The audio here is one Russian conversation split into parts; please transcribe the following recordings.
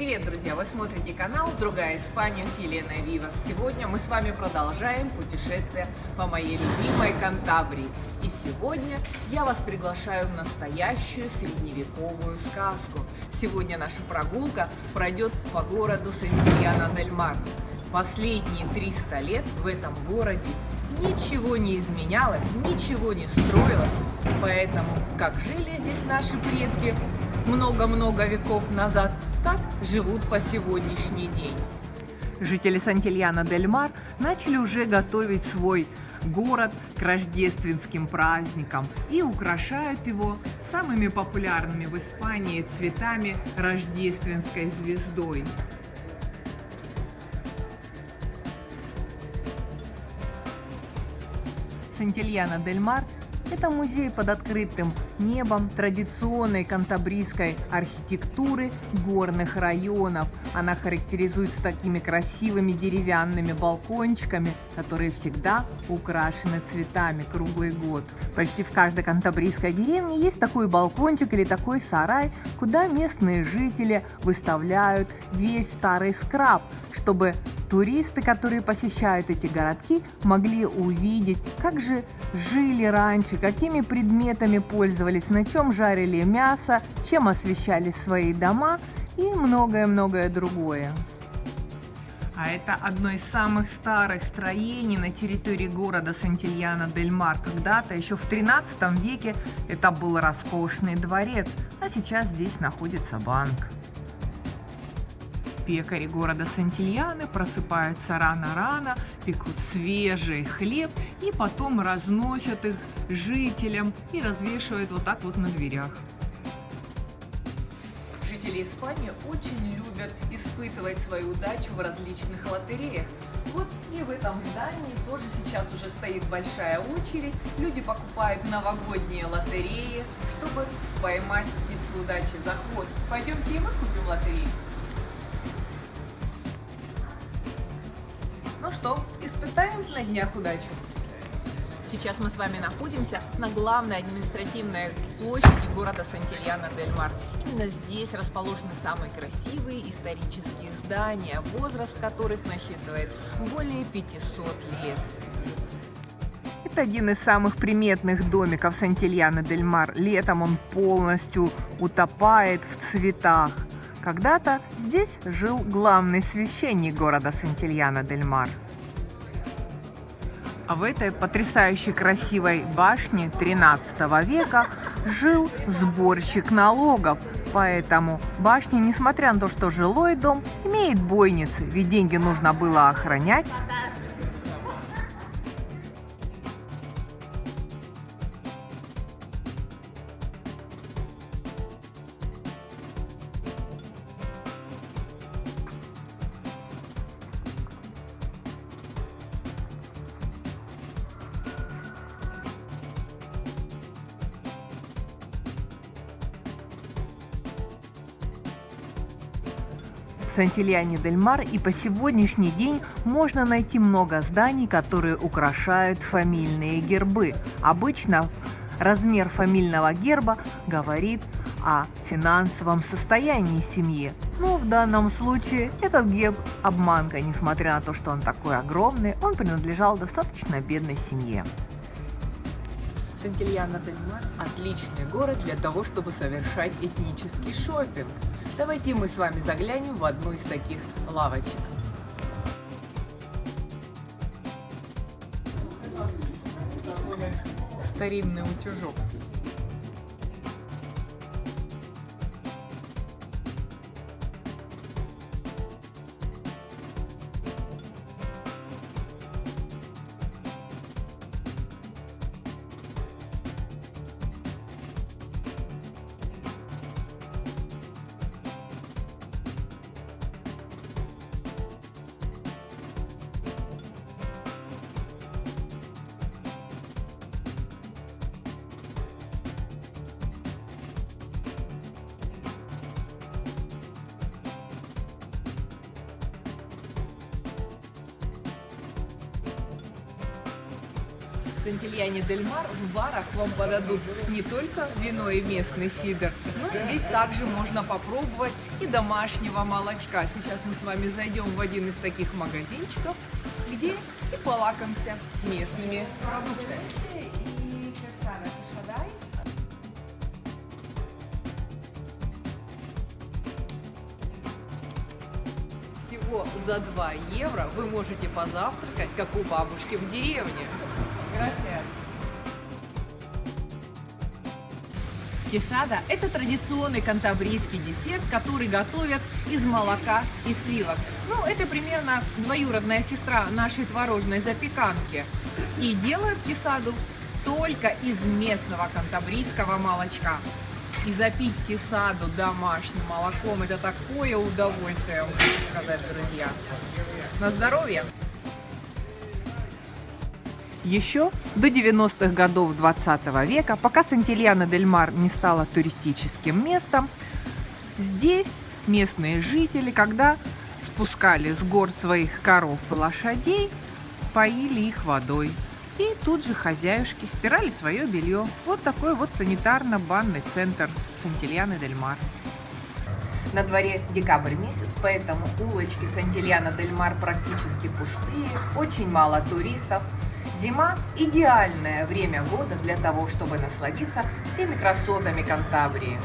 Привет, друзья! Вы смотрите канал «Другая Испания» с Еленой Вивас. Сегодня мы с вами продолжаем путешествие по моей любимой Кантабрии. И сегодня я вас приглашаю в настоящую средневековую сказку. Сегодня наша прогулка пройдет по городу Сантильяна-дель-Мар. Последние 300 лет в этом городе ничего не изменялось, ничего не строилось. Поэтому, как жили здесь наши предки много-много веков назад, так живут по сегодняшний день. Жители Сантильяна-дель-Мар начали уже готовить свой город к рождественским праздникам и украшают его самыми популярными в Испании цветами рождественской звездой. Сантильяна-дель-Мар это музей под открытым небом традиционной кантабрийской архитектуры горных районов. Она характеризуется такими красивыми деревянными балкончиками, которые всегда украшены цветами круглый год. Почти в каждой кантабрийской деревне есть такой балкончик или такой сарай, куда местные жители выставляют весь старый скраб, чтобы туристы, которые посещают эти городки, могли увидеть, как же жили раньше, какими предметами пользовались, на чем жарили мясо, чем освещали свои дома и многое-многое другое. А это одно из самых старых строений на территории города Сантильяна-дель-Мар. Когда-то, еще в 13 веке, это был роскошный дворец, а сейчас здесь находится банк. Пекари города Сантильяны просыпаются рано-рано, пекут свежий хлеб и потом разносят их жителям и развешивают вот так вот на дверях. Жители Испании очень любят испытывать свою удачу в различных лотереях. Вот и в этом здании тоже сейчас уже стоит большая очередь. Люди покупают новогодние лотереи, чтобы поймать птицу удачи за хвост. Пойдемте и мы купим лотерею. Испытаем на днях удачу? Сейчас мы с вами находимся на главной административной площади города Сантильяна-дель-Мар. Именно здесь расположены самые красивые исторические здания, возраст которых насчитывает более 500 лет. Это один из самых приметных домиков Сантильяна-дель-Мар. Летом он полностью утопает в цветах. Когда-то здесь жил главный священник города Сантильяна-дель-Мар. А в этой потрясающей красивой башне 13 века жил сборщик налогов. Поэтому башня, несмотря на то, что жилой дом, имеет бойницы, ведь деньги нужно было охранять в Сантильяне-дель-Мар и по сегодняшний день можно найти много зданий, которые украшают фамильные гербы. Обычно размер фамильного герба говорит о финансовом состоянии семьи. Но в данном случае этот герб обманка, несмотря на то, что он такой огромный, он принадлежал достаточно бедной семье. Сантильяна-дель-Мар – отличный город для того, чтобы совершать этнический шопинг. Давайте мы с вами заглянем в одну из таких лавочек. Старинный утюжок. Сантильяне Дель Мар в барах вам подадут не только вино и местный сидр, но здесь также можно попробовать и домашнего молочка. Сейчас мы с вами зайдем в один из таких магазинчиков, где и полакомся местными продуктами. Всего за 2 евро вы можете позавтракать, как у бабушки в деревне. Кесада – это традиционный кантабрийский десерт, который готовят из молока и сливок. Ну, это примерно двоюродная сестра нашей творожной запеканки. И делают кесаду только из местного кантабрийского молочка. И запить кесаду домашним молоком – это такое удовольствие, хочу сказать, друзья. На здоровье! Еще до 90-х годов 20 -го века, пока Сантильяна-дель-Мар не стала туристическим местом, здесь местные жители, когда спускали с гор своих коров и лошадей, поили их водой. И тут же хозяюшки стирали свое белье. Вот такой вот санитарно-банный центр Сантильяны-дель-Мар. На дворе декабрь месяц, поэтому улочки Сантильяна-дель-Мар практически пустые, очень мало туристов. Зима – идеальное время года для того, чтобы насладиться всеми красотами Кантабрии.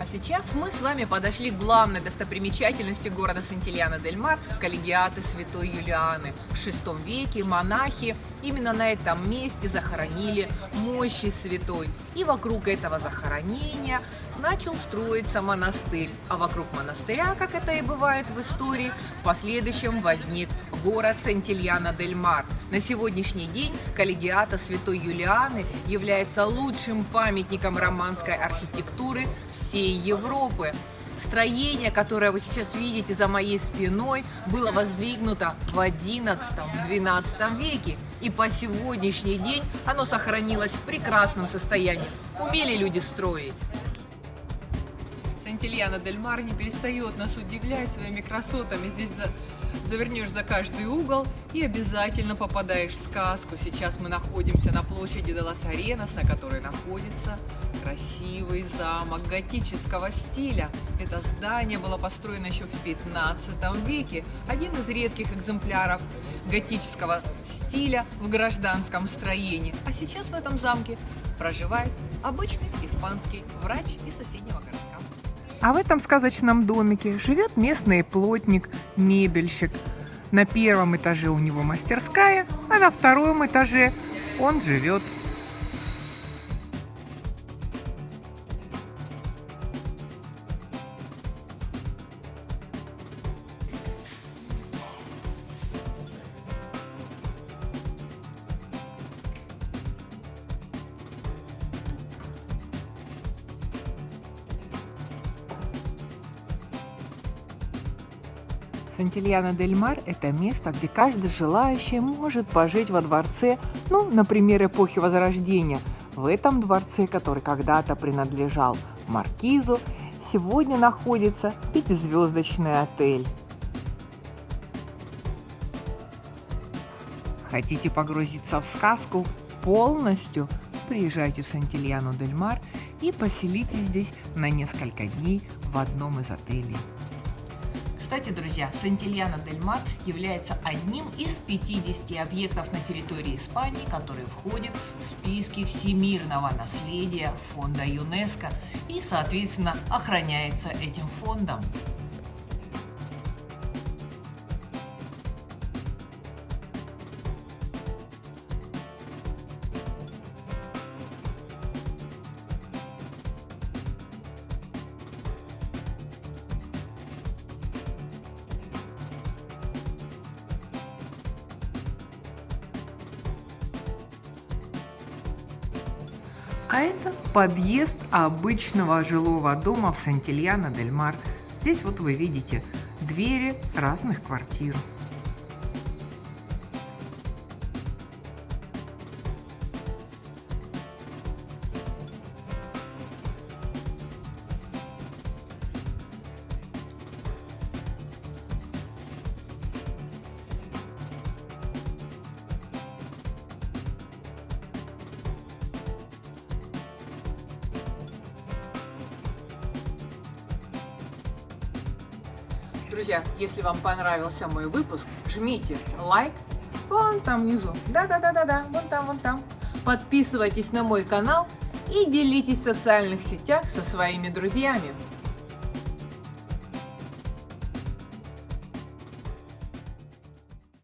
А сейчас мы с вами подошли к главной достопримечательности города Сантильяна-дель-Мар – коллегиаты Святой Юлианы. В VI веке монахи именно на этом месте захоронили мощи святой. И вокруг этого захоронения начал строиться монастырь. А вокруг монастыря, как это и бывает в истории, в последующем возник город Сантильяна-дель-Мар. На сегодняшний день коллегиата Святой Юлианы является лучшим памятником романской архитектуры всей Европы. Строение, которое вы сейчас видите за моей спиной, было воздвигнуто в XI-XII веке. И по сегодняшний день оно сохранилось в прекрасном состоянии. Умели люди строить. Сантильяна Дель Мар не перестает нас удивлять своими красотами. Здесь за завернешь за каждый угол и обязательно попадаешь в сказку. Сейчас мы находимся на площади Делас Аренас, на которой находится красивый замок готического стиля. Это здание было построено еще в 15 веке. Один из редких экземпляров готического стиля в гражданском строении. А сейчас в этом замке проживает обычный испанский врач из соседнего городка. А в этом сказочном домике живет местный плотник, мебельщик. На первом этаже у него мастерская, а на втором этаже он живет Сантильяна дель Мар – это место, где каждый желающий может пожить во дворце, ну, например, эпохи Возрождения. В этом дворце, который когда-то принадлежал маркизу, сегодня находится пятизвездочный отель. Хотите погрузиться в сказку полностью? Приезжайте в Сантильяну дель Мар и поселитесь здесь на несколько дней в одном из отелей. Кстати, друзья, Сантильяна дель Мар является одним из 50 объектов на территории Испании, которые входят в списки всемирного наследия фонда ЮНЕСКО и, соответственно, охраняется этим фондом. А это подъезд обычного жилого дома в Сантильяна-дель-Мар. Здесь вот вы видите двери разных квартир. Друзья, если вам понравился мой выпуск, жмите лайк вон там внизу. Да-да-да-да-да, вон там, вон там. Подписывайтесь на мой канал и делитесь в социальных сетях со своими друзьями.